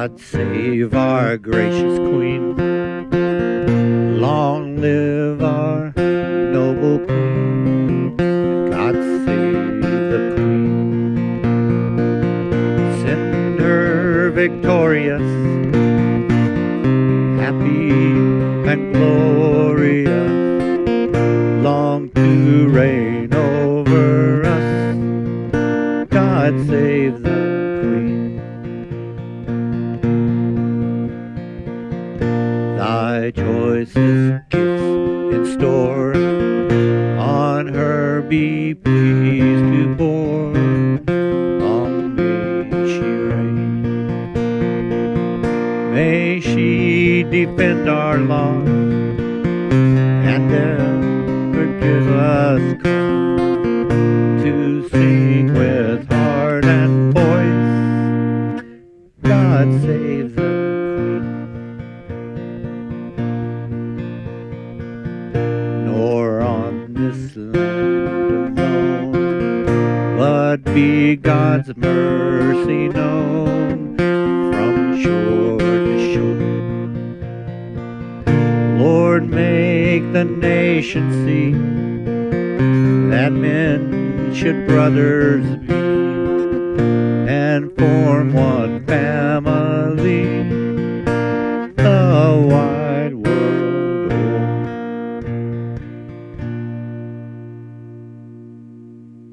God save our gracious Queen. Long live our noble Queen. God save the Queen. Send her victorious, happy and glorious, long to reign over us. God save the Queen. Thy choicest gifts in store on her be pleased to pour. Long may she reign. May she defend our laws and ever give us to sing with heart and voice. God save the this land alone, but be God's mercy known from shore to shore. Lord, make the nation see that men should brothers be and form one family